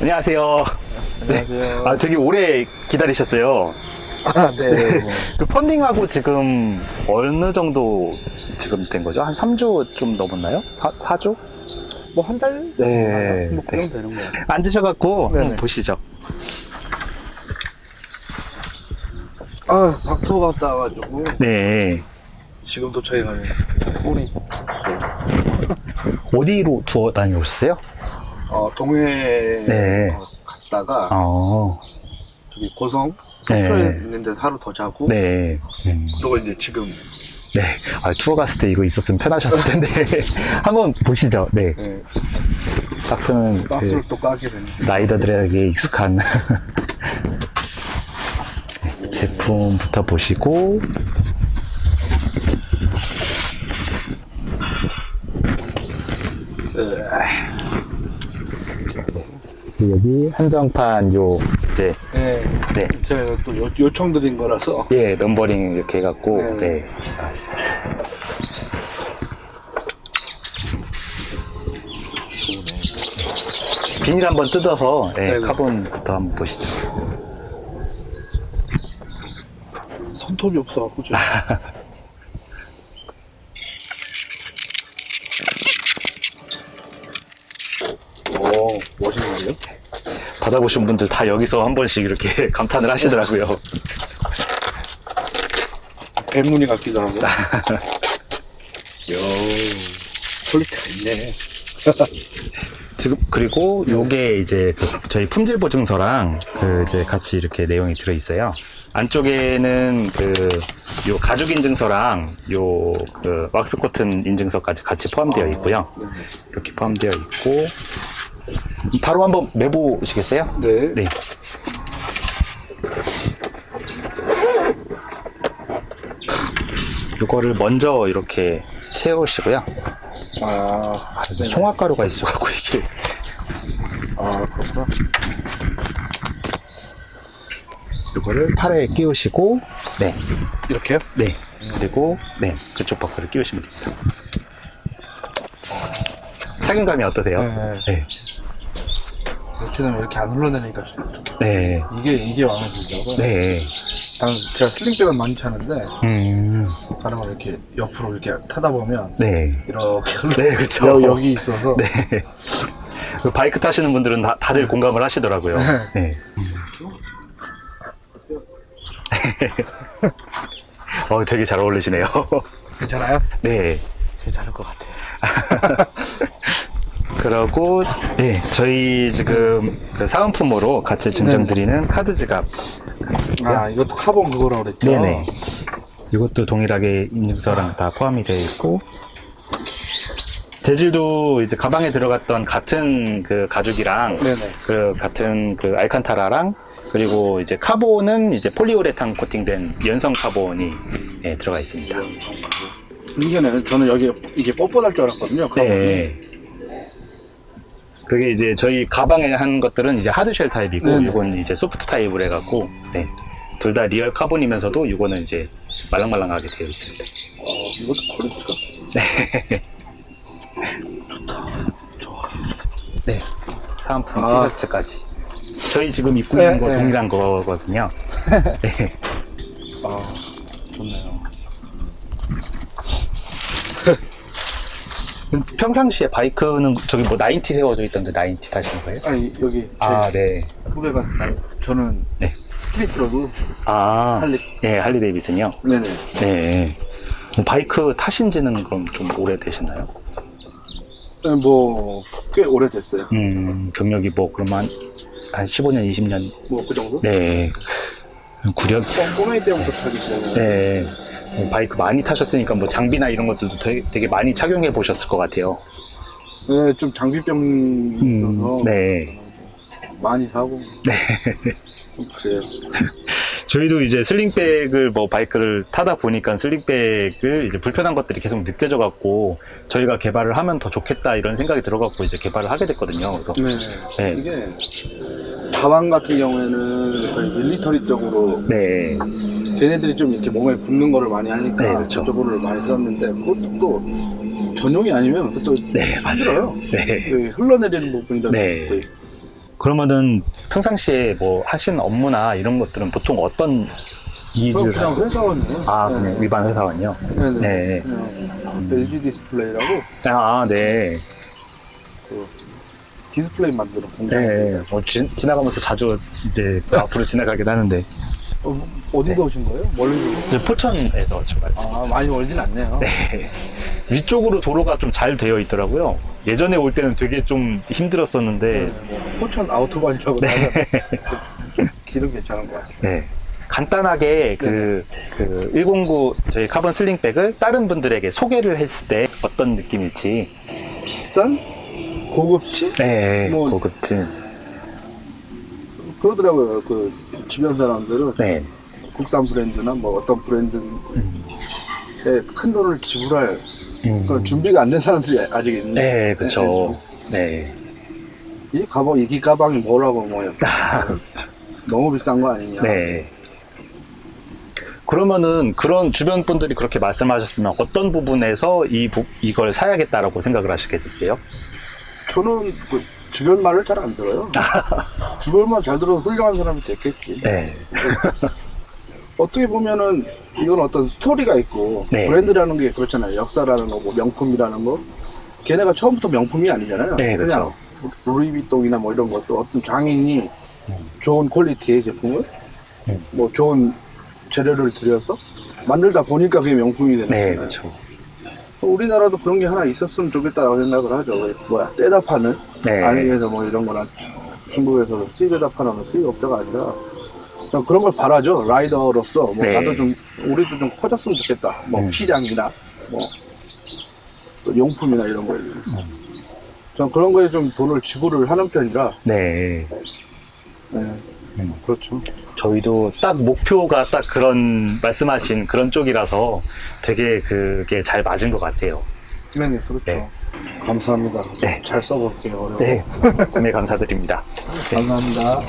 안녕하세요. 안녕하세요. 아, 되게 오래 기다리셨어요. 아, 네. 뭐, 그 펀딩하고 지금 어느 정도 지금 된 거죠? 한 3주 좀 넘었나요? 4, 주 뭐 한 달? 네. 뭐, 그 정도 되는 거예요. 앉으셔갖고 네네. 한번 보시죠. 아, 박토 갔다 와가지고, 네. 지금 도착해가지고, 우리, 어디로 투어 다녀오셨어요? 어, 동해 네. 어, 갔다가, 어, 저기 고성, 속초에 네. 있는데 하루 더 자고, 네. 음. 그리고 이제 지금, 네. 아, 투어 갔을 때 이거 있었으면 편하셨을 텐데. 한번 보시죠. 네. 네, 박스는 박스를 그 또 까게 됐네. 라이더들에게 익숙한 네, 제품부터 보시고 여기 한정판 요 이제 네. 네. 제가 또 요, 요청 드린 거라서, 예 넘버링 이렇게 해갖고 네. 네. 비닐 한번 뜯어서 네, 네네. 카본부터 한번 보시죠. 손톱이 없어갖고. 오, 멋있는데요? 받아보신 분들 다 여기서 한 번씩 이렇게 감탄을 하시더라고요. 뱀무늬 같기도 하고. 요 퀄리티가 있네. 지금 그리고 요게 이제 그 저희 품질 보증서랑 그 이제 같이 이렇게 내용이 들어 있어요. 안쪽에는 그 요 가죽 인증서랑 요 그 왁스 코튼 인증서까지 같이 포함되어 있고요. 이렇게 포함되어 있고 바로 한번 매보시겠어요? 네. 네. 요거를 먼저 이렇게 채우시고요. 아, 아, 이게 송화가루가 있어갖고 이게 아, 그렇구나. 이거를 팔에 끼우시고 네, 이렇게요? 네 그리고 네 그쪽 버퍼를 끼우시면 됩니다. 착용감이 어떠세요? 네. 네, 이렇게 되면 이렇게 안 흘러내니까 좋겠다. 네, 이게, 이게 마음에 들더라고요. 네. 난 제가 슬링백을 많이 차는데, 음, 다른 거 이렇게 옆으로 이렇게 타다 보면, 네, 이렇게 흘러. 네, 그쵸. 여, 여기 있어서. 네. 그 바이크 타시는 분들은 다, 다들 공감을 하시더라고요. 네. 어, 되게 잘 어울리시네요. 괜찮아요? 네. 괜찮을 것 같아요. 그러고 네 저희 지금 그 사은품으로 같이 증정드리는 카드 지갑 같이 있고요. 아, 이것도 카본 그거라고 그랬죠? 네네 이것도 동일하게 인증서랑 다 포함이 되어 있고 재질도 이제 가방에 들어갔던 같은 그 가죽이랑 네네. 그 같은 그 알칸타라랑 그리고 이제 카본은 이제 폴리우레탄 코팅된 연성 카본이 예, 들어가 있습니다. 이게는 저는 여기 이게 뻣뻣할 줄 알았거든요. 카본이. 네. 그게 이제 저희 가방에 한 것들은 이제 hard shell 타입이고 네네. 이건 이제 soft 타입으로 해갖고 네. 둘 다 real 카본이면서도 이거는 이제 말랑말랑하게 되어 있습니다. 어, 이것도 quality가. 네. 사은품 아. 티셔츠까지. 저희 지금 입고 네, 있는 거 네. 동일한 거거든요. 네. 아, 좋네요. 평상시에 바이크는 저기 뭐 나인티 세워져 있던데 나인티 타시는 거예요? 아니, 여기 제 아, 네. 후배가, 저는 네. 스트리트 로드 아, 할리. 예, 할리 데이비슨요? 네네. 네. 그럼 바이크 타신 지는 그럼 좀 오래 되셨나요? 네, 뭐, 꽤 오래됐어요. 음, 경력이 뭐, 그러면 한 15년, 20년. 뭐, 그 정도? 네. 구력, 꼬- 꼬맹이 때부터 타기 때문에. 네. 뭐 바이크 많이 타셨으니까 뭐 장비나 이런 것들도 되게, 되게 많이 착용해 보셨을 것 같아요. 네, 좀 장비병이 있어서 네. 많이 사고. 네. 좀 그래요. 저희도 이제 슬링백을 뭐 바이크를 타다 보니까 슬링백을 이제 불편한 것들이 계속 느껴져 갖고 저희가 개발을 하면 더 좋겠다 이런 생각이 들어 갖고 이제 개발을 하게 됐거든요. 그래서 네. 네. 이게 가방 같은 경우에는 거의 밀리터리 쪽으로 네. 걔네들이 좀 이렇게 몸에 붙는 거를 많이 하니까 네, 그렇죠. 그쪽으로 많이 썼는데 그것도 또 전용이 아니면 그것도 네, 맞아요. 네. 그 흘러내리는 부분이라든지 네. 또 그러면은 평상시에 뭐 하시는 업무나 이런 것들은 보통 어떤 저 일을 그냥? 회사원이에요. 아, 네. 그냥 일반 회사원이요? 네 네. 네. 네. LG 디스플레이라고 아, 네. 그 디스플레이 만드는 공장. 네. 뭐 지, 지나가면서 자주 이제 앞으로 지나가긴 하는데. 어, 어디서 오신 거예요? 멀리 이제 포천에서 출발했어요. 아, 많이 멀진 않네요. 위쪽으로 도로가 좀 잘 되어 있더라고요. 예전에 올 때는 되게 좀 힘들었었는데, 뭐 포천 아우토반이라고 네. 길은 괜찮은 것 같아요. 네. 간단하게 그, 그, 109 저희 카본 슬링백을 다른 분들에게 소개를 했을 때 어떤 느낌일지. 비싼 고급지 네, 뭐- 고급진. 그러더라고요. 그 주변 사람들은 네. 국산 브랜드나 뭐 어떤 브랜드에 큰 돈을 지불할 음. 그런 준비가 안 된 사람들이 아직 있는데. 네, 그쵸. 네. 이 가방 이 가방이 뭐라고 뭐요? 너무 비싼 거 아니냐? 네. 그러면은 그런 주변 분들이 그렇게 말씀하셨으면 어떤 부분에서 이 부, 이걸 사야겠다라고 생각을 하시게 됐어요? 저는 그 주변 말을 잘 안 들어요. 주변만 잘 들어도 훌륭한 사람이 됐겠지. 네. 어떻게 보면은 이건 어떤 스토리가 있고 네. 브랜드라는 게 그렇잖아요. 역사라는 거, 뭐 명품이라는 거. 걔네가 처음부터 명품이 아니잖아요. 네, 그냥 루이비통이나 뭐 이런 것도 어떤 장인이 좋은 퀄리티의 제품을 음. 뭐 좋은 재료를 들여서 만들다 보니까 그게 명품이 되는 네, 거예요. 그렇죠. 우리나라도 그런 게 하나 있었으면 좋겠다라고 생각을 하죠. 왜, 뭐야 떼다 파는 네. 아니에서 뭐 이런 거나 중국에서 수입에다 파는 수입업자가 아니라 그냥 그런 걸 바라죠. 라이더로서 뭐 네. 나도 좀 우리도 좀 커졌으면 좋겠다. 뭐 음. 피량이나 뭐 또 용품이나 이런 거에. 음. 전 그런 거에 좀 돈을 지불을 하는 편이라 네. 네. 음. 그렇죠. 저희도 딱 목표가 딱 그런 말씀하신 그런 쪽이라서 되게 그게 잘 맞은 것 같아요. 네네 그렇죠. 네. 감사합니다. 네. 잘 써볼게요. 어려워. 네. 구매 감사드립니다. 감사합니다.